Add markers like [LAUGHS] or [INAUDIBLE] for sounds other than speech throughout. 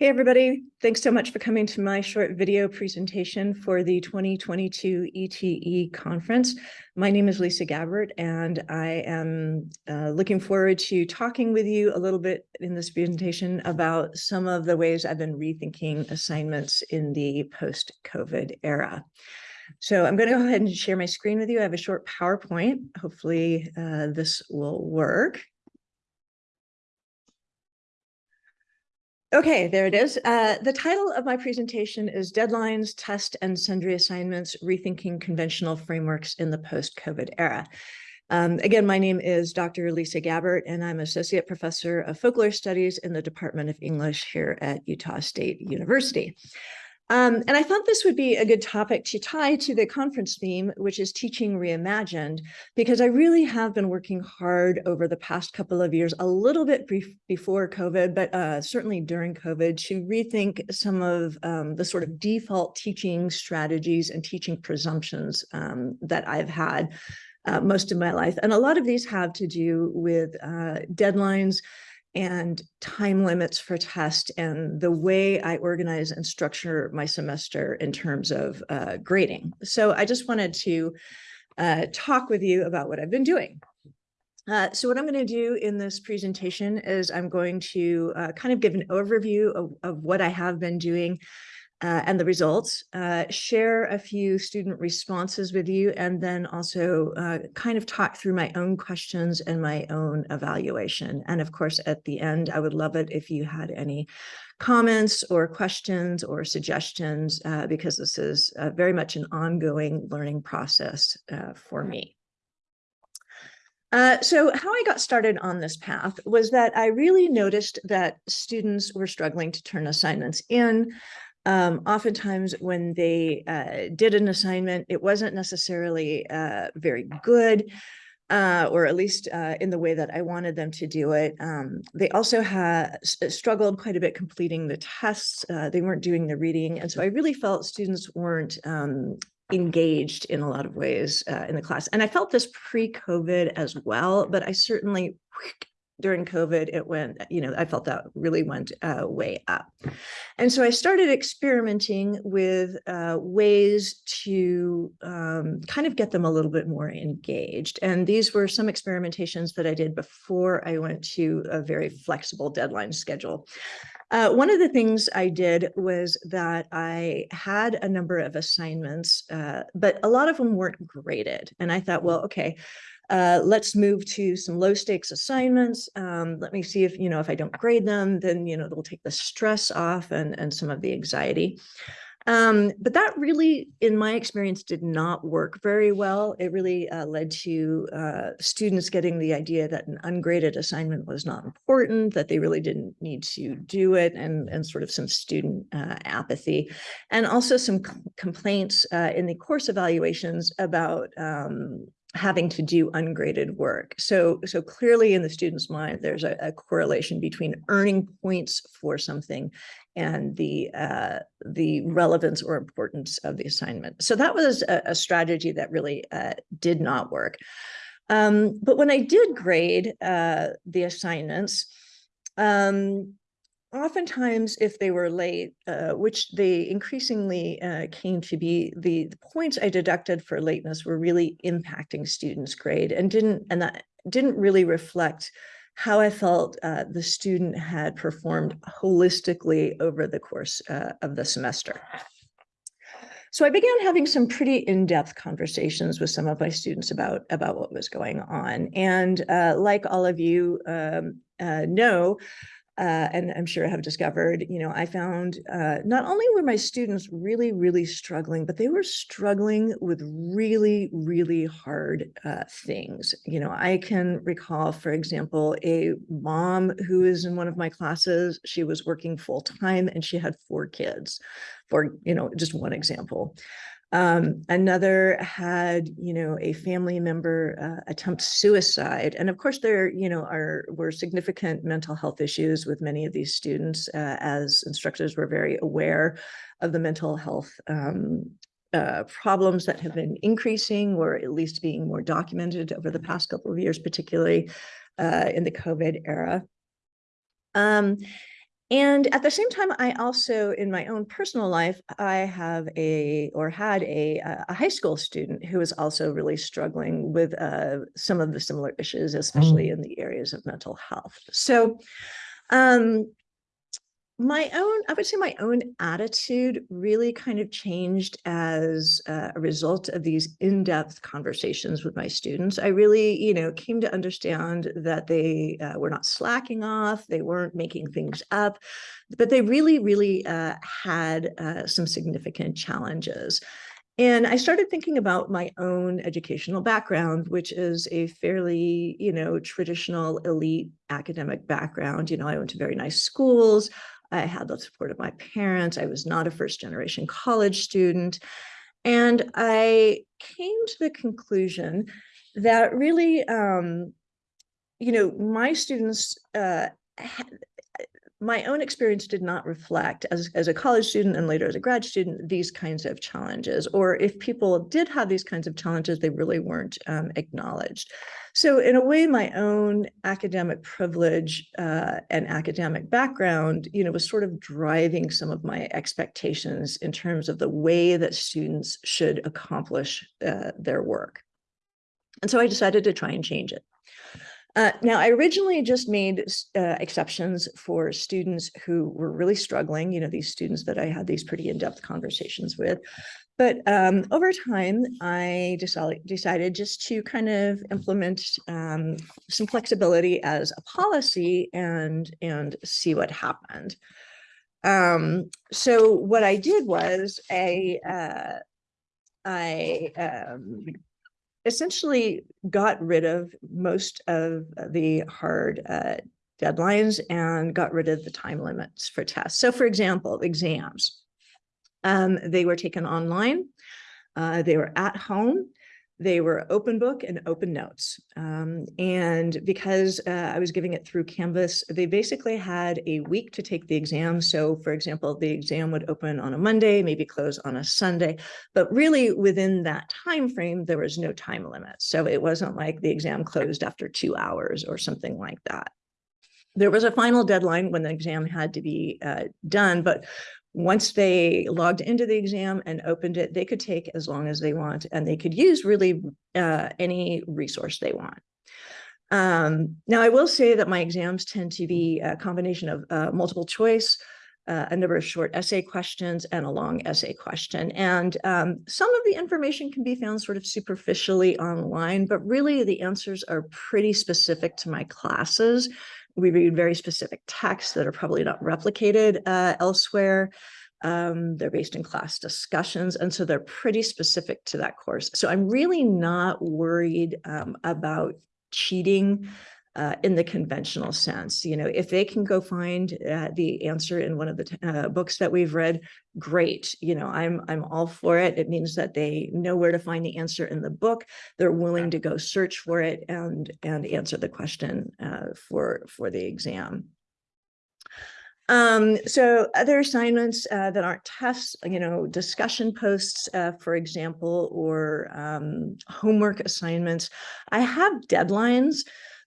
Hey, everybody. Thanks so much for coming to my short video presentation for the 2022 ETE conference. My name is Lisa Gabbert, and I am uh, looking forward to talking with you a little bit in this presentation about some of the ways I've been rethinking assignments in the post-COVID era. So I'm going to go ahead and share my screen with you. I have a short PowerPoint. Hopefully uh, this will work. Okay, there it is. Uh, the title of my presentation is Deadlines, Test and Sundry Assignments, Rethinking Conventional Frameworks in the Post-COVID Era. Um, again, my name is Dr. Lisa Gabbert, and I'm Associate Professor of Folklore Studies in the Department of English here at Utah State University. Um, and I thought this would be a good topic to tie to the conference theme, which is teaching reimagined, because I really have been working hard over the past couple of years, a little bit before COVID, but uh, certainly during COVID, to rethink some of um, the sort of default teaching strategies and teaching presumptions um, that I've had uh, most of my life. And a lot of these have to do with uh, deadlines, and time limits for test and the way I organize and structure my semester in terms of uh, grading. So I just wanted to uh, talk with you about what I've been doing. Uh, so what I'm going to do in this presentation is I'm going to uh, kind of give an overview of, of what I have been doing uh, and the results, uh, share a few student responses with you, and then also uh, kind of talk through my own questions and my own evaluation. And of course, at the end, I would love it if you had any comments or questions or suggestions, uh, because this is uh, very much an ongoing learning process uh, for me. Uh, so how I got started on this path was that I really noticed that students were struggling to turn assignments in um, oftentimes when they uh, did an assignment, it wasn't necessarily uh, very good, uh, or at least uh, in the way that I wanted them to do it. Um, they also had struggled quite a bit completing the tests. Uh, they weren't doing the reading. And so I really felt students weren't um, engaged in a lot of ways uh, in the class. And I felt this pre-COVID as well, but I certainly during COVID, it went, you know, I felt that really went uh, way up. And so I started experimenting with uh, ways to um, kind of get them a little bit more engaged. And these were some experimentations that I did before I went to a very flexible deadline schedule. Uh, one of the things I did was that I had a number of assignments, uh, but a lot of them weren't graded. And I thought, well, okay, uh, let's move to some low stakes assignments. Um, let me see if, you know, if I don't grade them, then, you know, they'll take the stress off and, and some of the anxiety. Um, but that really, in my experience, did not work very well. It really uh, led to uh, students getting the idea that an ungraded assignment was not important, that they really didn't need to do it, and, and sort of some student uh, apathy. And also some complaints uh, in the course evaluations about um, having to do ungraded work. So, so clearly in the student's mind, there's a, a correlation between earning points for something and the uh, the relevance or importance of the assignment. So that was a, a strategy that really uh, did not work. Um, but when I did grade uh, the assignments, um, oftentimes if they were late, uh, which they increasingly uh, came to be, the, the, points I deducted for lateness were really impacting students' grade and didn't and that didn't really reflect how I felt uh, the student had performed holistically over the course uh, of the semester. So I began having some pretty in-depth conversations with some of my students about, about what was going on. And uh, like all of you um, uh, know, uh, and I'm sure I have discovered, you know, I found uh, not only were my students really, really struggling, but they were struggling with really, really hard uh, things. You know, I can recall, for example, a mom who is in one of my classes, she was working full time and she had four kids, for, you know, just one example. Um, another had, you know, a family member uh, attempt suicide. And of course, there, you know, are were significant mental health issues with many of these students uh, as instructors were very aware of the mental health um, uh, problems that have been increasing or at least being more documented over the past couple of years, particularly uh, in the COVID era. Um, And at the same time, I also, in my own personal life, I have a, or had a, uh, a high school student who is also really struggling with uh, some of the similar issues, especially in the areas of mental health. So um, my own, I would say my own attitude really kind of changed as a result of these in-depth conversations with my students. I really, you know, came to understand that they uh, were not slacking off, they weren't making things up, but they really, really uh, had uh, some significant challenges. And I started thinking about my own educational background, which is a fairly, you know, traditional elite academic background. You know, I went to very nice schools. I had the support of my parents. I was not a first generation college student. And I came to the conclusion that really, um, you know, my students uh, my own experience did not reflect as, as a college student and later as a grad student, these kinds of challenges, or if people did have these kinds of challenges, they really weren't um, acknowledged. So in a way, my own academic privilege uh, and academic background, you know, was sort of driving some of my expectations in terms of the way that students should accomplish uh, their work. And so I decided to try and change it. Uh, now, I originally just made uh, exceptions for students who were really struggling, you know, these students that I had these pretty in-depth conversations with. But um, over time, I decided, decided just to kind of implement um, some flexibility as a policy and, and see what happened. Um, so what I did was I, uh, I um, essentially got rid of most of the hard uh, deadlines and got rid of the time limits for tests. So for example, exams, um, they were taken online, uh, they were at home, they were open book and open notes. Um, and because uh, I was giving it through Canvas, they basically had a week to take the exam. So for example, the exam would open on a Monday, maybe close on a Sunday, but really within that time frame, there was no time limit. So it wasn't like the exam closed after two hours or something like that. There was a final deadline when the exam had to be uh, done, but once they logged into the exam and opened it, they could take as long as they want, and they could use really uh, any resource they want. Um, now, I will say that my exams tend to be a combination of uh, multiple choice, uh, a number of short essay questions, and a long essay question. And um, some of the information can be found sort of superficially online, but really the answers are pretty specific to my classes we read very specific texts that are probably not replicated uh, elsewhere. Um, they're based in class discussions, and so they're pretty specific to that course. So I'm really not worried um, about cheating uh, in the conventional sense. You know, if they can go find uh, the answer in one of the uh, books that we've read, great. You know, I'm I'm all for it. It means that they know where to find the answer in the book. They're willing to go search for it and and answer the question uh, for for the exam. Um, so other assignments uh, that aren't tests, you know, discussion posts, uh, for example, or um, homework assignments. I have deadlines.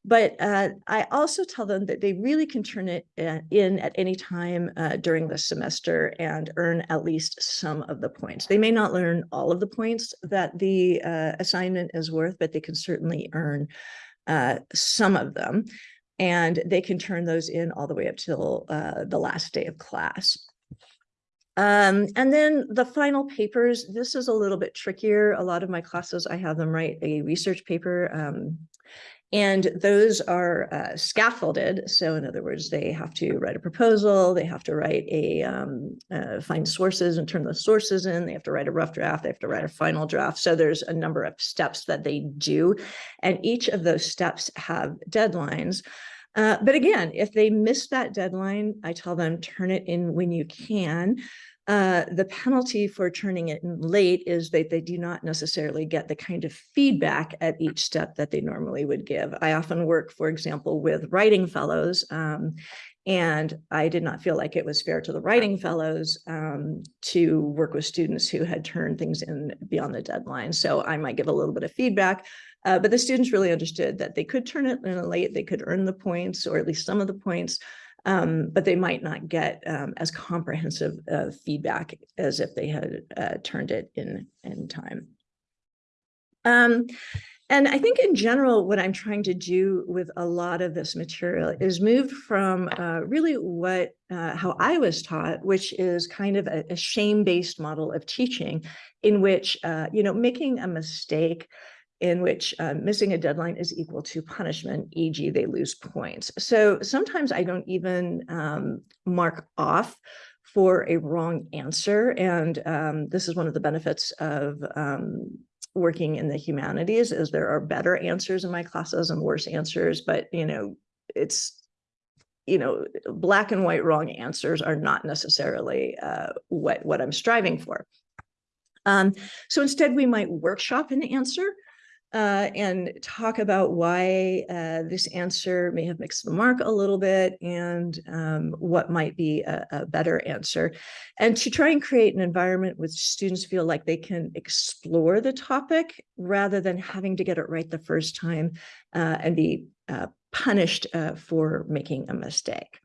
But uh, I also tell them that they really can turn it uh, in at any time uh, during the semester and earn at least some of the points. They may not learn all of the points that the uh, assignment is worth, but they can certainly earn uh, some of them. And they can turn those in all the way up till uh, the last day of class. Um, and then the final papers, this is a little bit trickier. A lot of my classes, I have them write a research paper um, and those are uh, scaffolded. So in other words, they have to write a proposal, they have to write a, um, uh, find sources and turn those sources in, they have to write a rough draft, they have to write a final draft. So there's a number of steps that they do. And each of those steps have deadlines. Uh, but again, if they miss that deadline, I tell them turn it in when you can. Uh, the penalty for turning it in late is that they do not necessarily get the kind of feedback at each step that they normally would give. I often work, for example, with writing fellows, um, and I did not feel like it was fair to the writing fellows um, to work with students who had turned things in beyond the deadline. So I might give a little bit of feedback, uh, but the students really understood that they could turn it in late, they could earn the points, or at least some of the points, Um, but they might not get um, as comprehensive uh, feedback as if they had uh, turned it in in time. Um, and I think in general, what I'm trying to do with a lot of this material is move from uh, really what, uh, how I was taught, which is kind of a, a shame-based model of teaching in which, uh, you know, making a mistake in which uh, missing a deadline is equal to punishment, e.g. they lose points. So sometimes I don't even um, mark off for a wrong answer. And um, this is one of the benefits of um, working in the humanities is there are better answers in my classes and worse answers, but you know, it's you know, black and white wrong answers are not necessarily uh, what, what I'm striving for. Um, so instead, we might workshop an answer uh, and talk about why uh, this answer may have mixed the mark a little bit and um, what might be a, a, better answer. And to try and create an environment where students feel like they can explore the topic rather than having to get it right the first time uh, and be uh, punished uh, for making a mistake.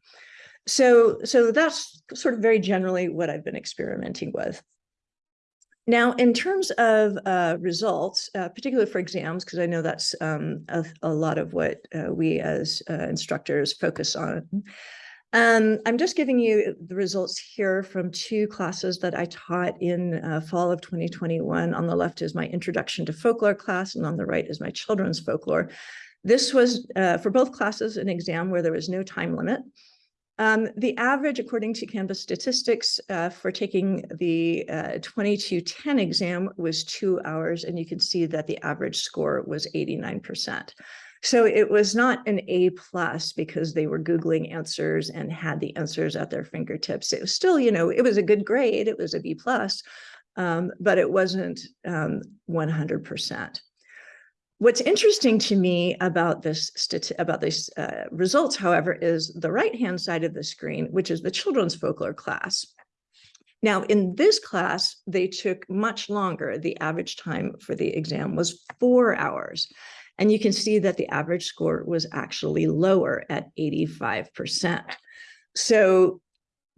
So, so that's sort of very generally what I've been experimenting with. Now, in terms of uh, results, uh, particularly for exams, because I know that's um, a, a, lot of what uh, we as uh, instructors focus on. Um, I'm just giving you the results here from two classes that I taught in uh, fall of 2021. On the left is my introduction to folklore class, and on the right is my children's folklore. This was uh, for both classes an exam where there was no time limit. Um, the average, according to Canvas statistics, uh, for taking the uh, 2210 exam was two hours, and you can see that the average score was 89%. So it was not an A plus because they were Googling answers and had the answers at their fingertips. It was still, you know, it was a good grade. It was a B plus, um, but it wasn't 100%. Um, What's interesting to me about this about these uh, results, however, is the right-hand side of the screen, which is the children's folklore class. Now, in this class, they took much longer. The average time for the exam was four hours. And you can see that the average score was actually lower at 85%. So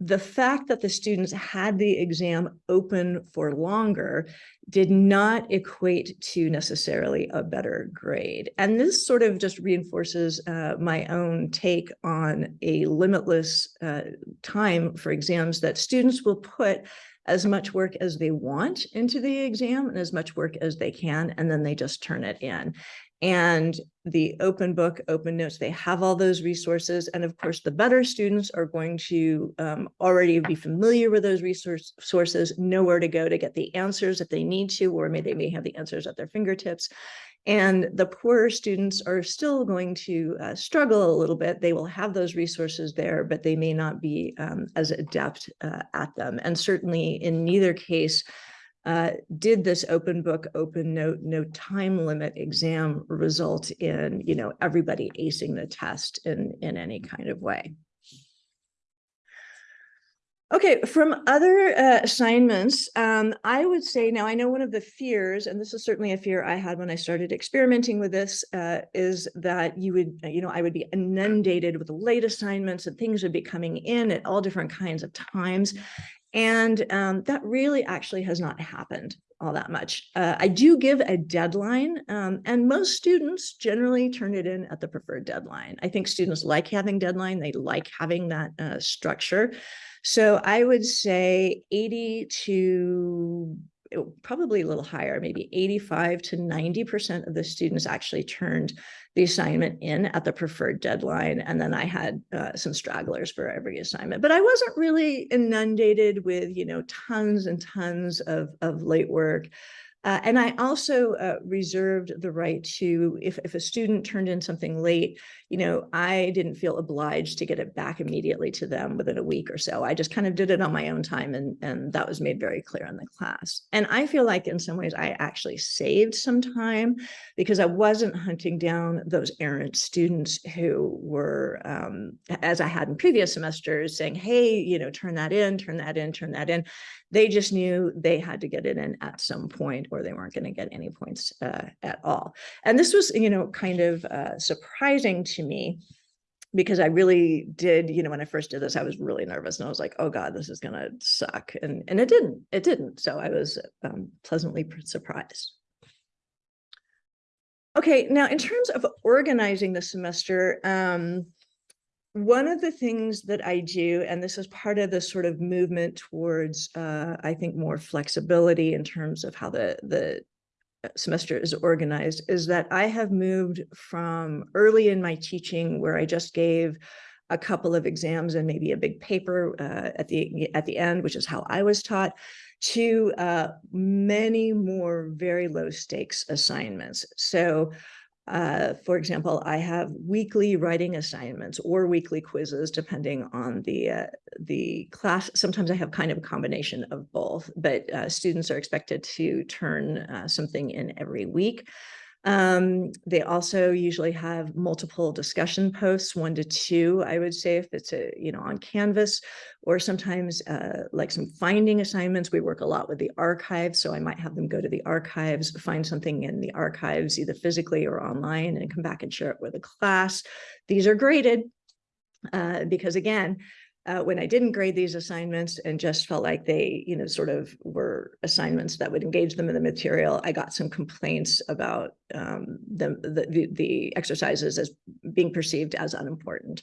the fact that the students had the exam open for longer did not equate to necessarily a better grade. And this sort of just reinforces uh, my own take on a limitless uh, time for exams that students will put as much work as they want into the exam and as much work as they can, and then they just turn it in and the open book, open notes, they have all those resources. And of course, the better students are going to um, already be familiar with those resource sources, know where to go to get the answers if they need to, or maybe they may have the answers at their fingertips. And the poorer students are still going to uh, struggle a little bit. They will have those resources there, but they may not be um, as adept uh, at them. And certainly in neither case, uh, did this open book, open note, no time limit exam result in, you know, everybody acing the test in, in any kind of way? Okay, from other uh, assignments, um, I would say now I know one of the fears, and this is certainly a fear I had when I started experimenting with this, uh, is that you would, you know, I would be inundated with late assignments and things would be coming in at all different kinds of times. And um, that really actually has not happened all that much. Uh, I do give a deadline um, and most students generally turn it in at the preferred deadline. I think students like having deadline. They like having that uh, structure. So I would say 80 to probably a little higher, maybe 85 to 90% of the students actually turned the assignment in at the preferred deadline. And then I had uh, some stragglers for every assignment, but I wasn't really inundated with, you know, tons and tons of, of late work. Uh, and I also uh, reserved the right to, if, if a student turned in something late, you know, I didn't feel obliged to get it back immediately to them within a week or so. I just kind of did it on my own time and, and that was made very clear in the class. And I feel like in some ways I actually saved some time because I wasn't hunting down those errant students who were, um, as I had in previous semesters, saying, hey, you know, turn that in, turn that in, turn that in. They just knew they had to get it in at some point or they weren't going to get any points uh, at all. And this was, you know, kind of uh, surprising to me because I really did, you know, when I first did this, I was really nervous and I was like, oh God, this is gonna suck. And, and it didn't, it didn't. So I was um, pleasantly surprised. Okay, now in terms of organizing the semester, um, one of the things that I do, and this is part of the sort of movement towards, uh, I think, more flexibility in terms of how the the uh, semester is organized, is that I have moved from early in my teaching where I just gave a couple of exams and maybe a big paper uh, at the at the end, which is how I was taught, to uh, many more very low stakes assignments. So uh, for example, I have weekly writing assignments or weekly quizzes, depending on the uh, the class. Sometimes I have kind of a combination of both, but uh, students are expected to turn uh, something in every week. Um, they also usually have multiple discussion posts, one to two, I would say, if it's a, you know, on Canvas, or sometimes uh, like some finding assignments. We work a lot with the archives, so I might have them go to the archives, find something in the archives, either physically or online, and come back and share it with the class. These are graded uh, because again, uh, when I didn't grade these assignments and just felt like they, you know, sort of were assignments that would engage them in the material, I got some complaints about um, the, the, the exercises as being perceived as unimportant.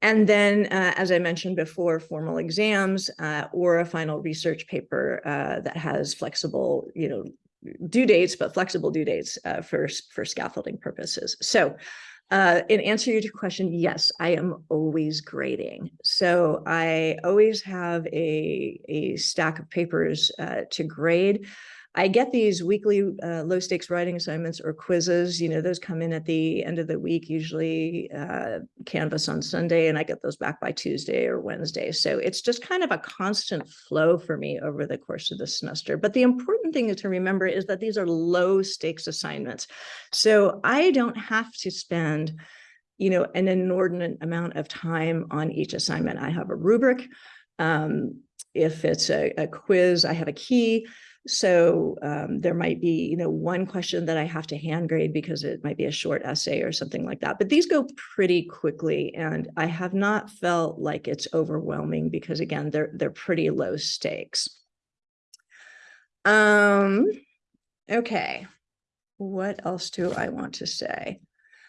And then, uh, as I mentioned before, formal exams uh, or a final research paper uh, that has flexible, you know, due dates, but flexible due dates uh, for, for scaffolding purposes. So uh, in answer to your question, yes, I am always grading. So I always have a, a stack of papers uh, to grade. I get these weekly uh, low stakes writing assignments or quizzes, you know, those come in at the end of the week, usually uh, Canvas on Sunday, and I get those back by Tuesday or Wednesday. So it's just kind of a constant flow for me over the course of the semester. But the important thing to remember is that these are low stakes assignments. So I don't have to spend you know, an inordinate amount of time on each assignment. I have a rubric. Um, if it's a, a quiz, I have a key. So um, there might be, you know, one question that I have to hand grade because it might be a short essay or something like that. But these go pretty quickly, and I have not felt like it's overwhelming because again, they're they're pretty low stakes. Um, okay, what else do I want to say?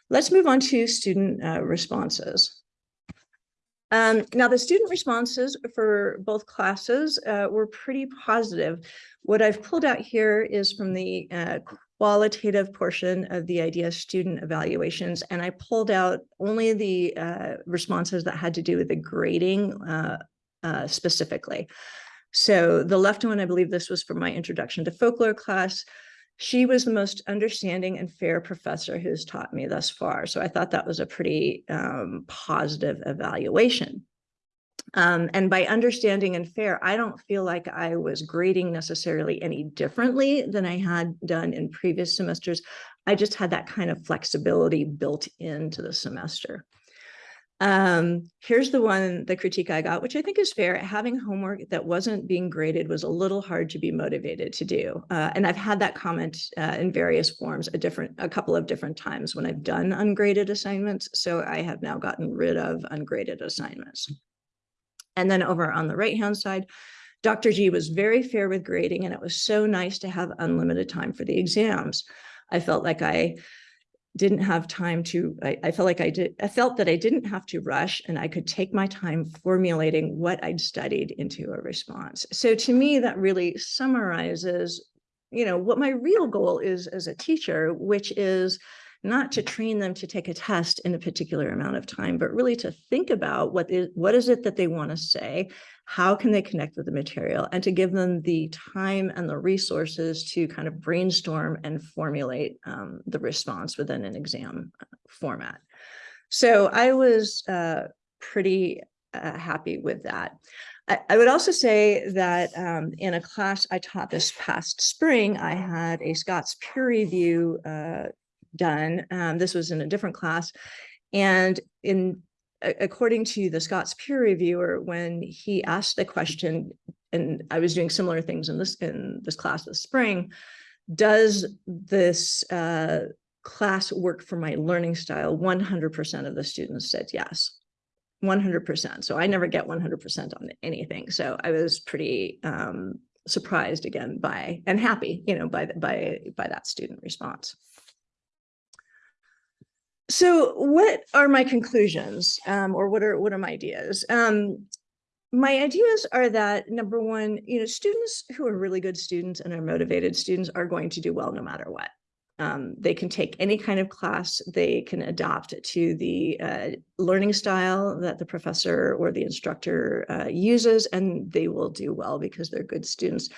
Let's move on to student uh, responses. Um, now, the student responses for both classes uh, were pretty positive. What I've pulled out here is from the uh, qualitative portion of the IDEA student evaluations, and I pulled out only the uh, responses that had to do with the grading uh, uh, specifically. So the left one, I believe this was from my introduction to folklore class. She was the most understanding and fair professor who's taught me thus far. So I thought that was a pretty um, positive evaluation. Um, and by understanding and fair, I don't feel like I was grading necessarily any differently than I had done in previous semesters. I just had that kind of flexibility built into the semester. Um, here's the one, the critique I got, which I think is fair. Having homework that wasn't being graded was a little hard to be motivated to do. Uh, and I've had that comment uh, in various forms a different, a couple of different times when I've done ungraded assignments. So I have now gotten rid of ungraded assignments. And then over on the right-hand side, Dr. G was very fair with grading and it was so nice to have unlimited time for the exams. I felt like I didn't have time to, I, I, felt like I did, I felt that I didn't have to rush and I could take my time formulating what I'd studied into a response. So to me, that really summarizes, you know, what my real goal is as a teacher, which is not to train them to take a test in a particular amount of time, but really to think about what is, what is it that they want to say how can they connect with the material and to give them the time and the resources to kind of brainstorm and formulate um, the response within an exam uh, format. So I was uh, pretty uh, happy with that. I, would also say that um, in a class I taught this past spring, I had a Scots peer review uh, done. Um, this was in a different class. And in according to the Scots peer reviewer, when he asked the question, and I was doing similar things in this in this class this spring, does this uh, class work for my learning style, 100% of the students said yes. 100%. So I never get 100% on anything. So I was pretty um, surprised again by and happy, you know, by by by that student response. So what are my conclusions um, or what are what are my ideas? Um, my ideas are that number one, you know, students who are really good students and are motivated students are going to do well no matter what. Um, they can take any kind of class, they can adopt to the uh, learning style that the professor or the instructor uh, uses, and they will do well because they're good students.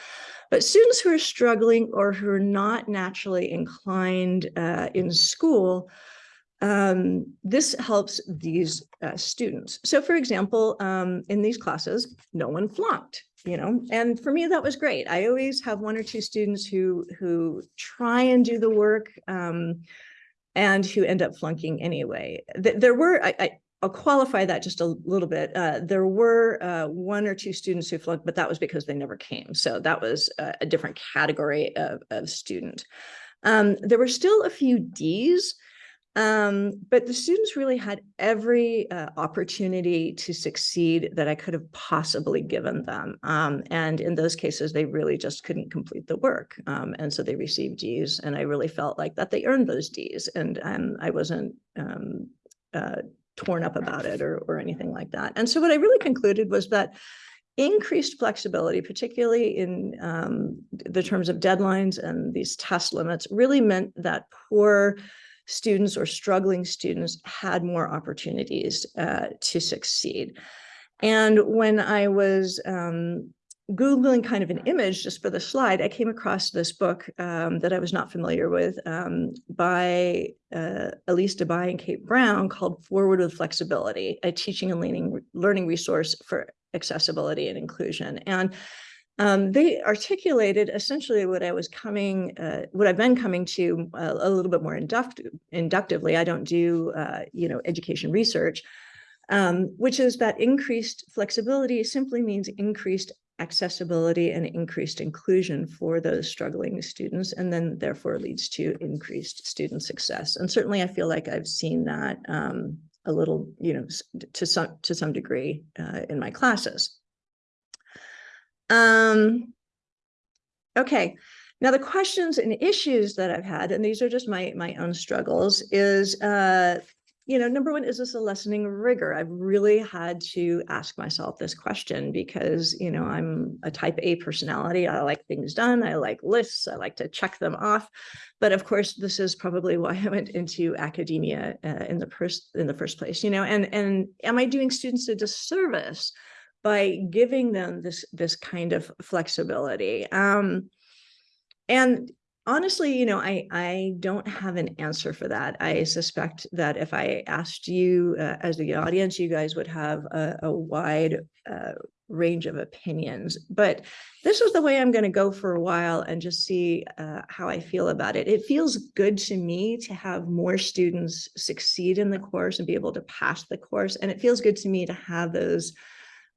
But students who are struggling or who are not naturally inclined uh, in school, um, this helps these uh, students. So for example, um, in these classes, no one flunked, you know, and for me, that was great. I always have one or two students who, who try and do the work um, and who end up flunking anyway. There were, I, I, will qualify that just a little bit. Uh, there were uh, one or two students who flunked, but that was because they never came. So that was a, a different category of, of student. Um, there were still a few Ds, um, but the students really had every uh, opportunity to succeed that I could have possibly given them. Um, and in those cases, they really just couldn't complete the work. Um, and so they received Ds and I really felt like that they earned those Ds and um, I wasn't um, uh, torn up about it or, or anything like that. And so what I really concluded was that increased flexibility, particularly in um, the terms of deadlines and these test limits really meant that poor students or struggling students had more opportunities uh, to succeed. And when I was um, Googling kind of an image just for the slide, I came across this book um, that I was not familiar with um, by uh, Elise Debye and Kate Brown called Forward with Flexibility, a teaching and learning, learning resource for accessibility and inclusion. And um, they articulated essentially what I was coming, uh, what I've been coming to a, a little bit more inductive, inductively. I don't do, uh, you know, education research, um, which is that increased flexibility simply means increased accessibility and increased inclusion for those struggling students, and then therefore leads to increased student success. And certainly I feel like I've seen that um, a little, you know, to some, to some degree uh, in my classes. Um, okay, now the questions and issues that I've had, and these are just my, my own struggles, is, uh, you know, number one, is this a lessening rigor? I've really had to ask myself this question because, you know, I'm a type A personality. I like things done. I like lists. I like to check them off. But of course, this is probably [LAUGHS] why I went into academia uh, in the first in the first place, you know, and, and am I doing students a disservice by giving them this this kind of flexibility. Um, and honestly, you know, I, I don't have an answer for that. I suspect that if I asked you uh, as the audience, you guys would have a, a wide uh, range of opinions. But this is the way I'm going to go for a while and just see uh, how I feel about it. It feels good to me to have more students succeed in the course and be able to pass the course. And it feels good to me to have those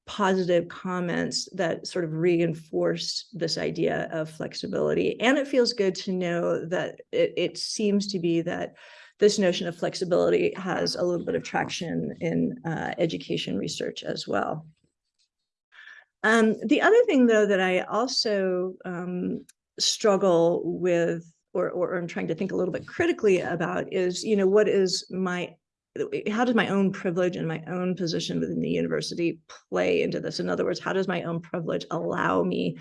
positive comments that sort of reinforce this idea of flexibility. And it feels good to know that it, it, seems to be that this notion of flexibility has a little bit of traction in uh, education research as well. Um, the other thing, though, that I also um, struggle with or, or I'm trying to think a little bit critically about is, you know, what is my how does my own privilege and my own position within the university play into this? In other words, how does my own privilege allow me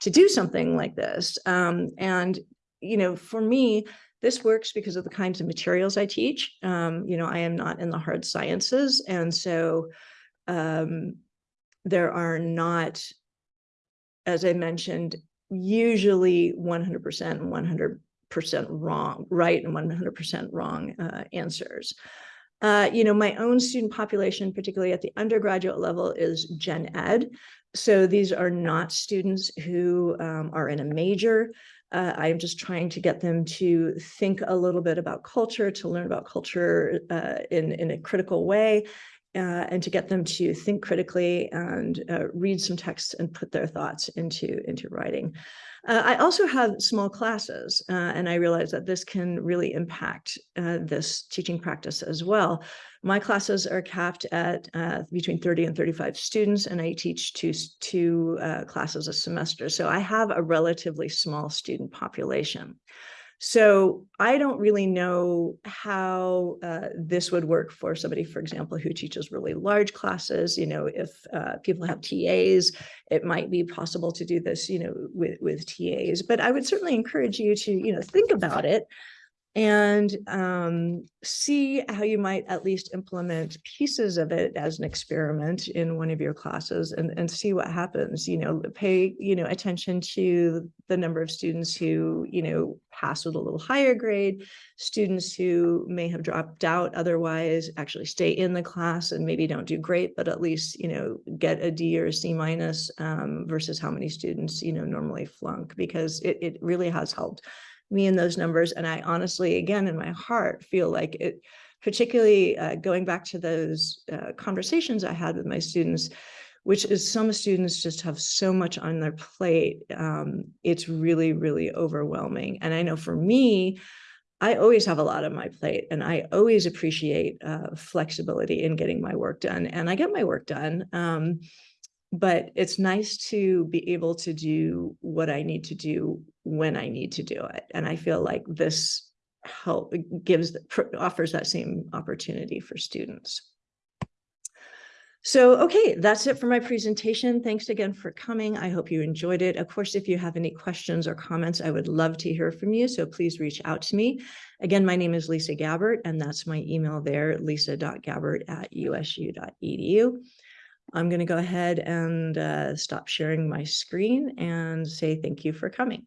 to do something like this? Um, and, you know, for me, this works because of the kinds of materials I teach. Um, you know, I am not in the hard sciences. And so um, there are not, as I mentioned, usually 100% and 100% wrong, right and 100% wrong uh, answers. Uh, you know, my own student population, particularly at the undergraduate level, is gen ed. So these are not students who um, are in a major. Uh, I'm just trying to get them to think a little bit about culture, to learn about culture uh, in, in a critical way. uh, and to get them to think critically and uh, read some texts and put their thoughts into, into writing. Uh, I also have small classes, uh, and I realize that this can really impact uh, this teaching practice as well. My classes are capped at uh, between 30 and 35 students, and I teach two, two uh, classes a semester. So I have a relatively small student population. So I don't really know how uh, this would work for somebody, for example, who teaches really large classes. You know, if uh, people have TAs, it might be possible to do this, you know, with, with TAs. But I would certainly encourage you to, you know, think about it and um, see how you might at least implement pieces of it as an experiment in one of your classes and, and see what happens, you know, pay, you know, attention to the number of students who, you know, pass with a little higher grade, students who may have dropped out otherwise actually stay in the class and maybe don't do great, but at least, you know, get a D or a C minus um, versus how many students, you know, normally flunk because it, it really has helped me in those numbers. And I honestly, again, in my heart, feel like it, particularly uh, going back to those uh, conversations I had with my students, which is some students just have so much on their plate. Um, it's really, really overwhelming. And I know for me, I always have a lot on my plate and I always appreciate uh, flexibility in getting my work done and I get my work done. Um, but it's nice to be able to do what I need to do when I need to do it. And I feel like this help gives offers that same opportunity for students. So, okay, that's it for my presentation. Thanks again for coming. I hope you enjoyed it. Of course, if you have any questions or comments, I would love to hear from you. So please reach out to me. Again, my name is Lisa Gabbert, and that's my email there, lisa.gabbert at usu.edu. I'm going to go ahead and uh, stop sharing my screen and say thank you for coming.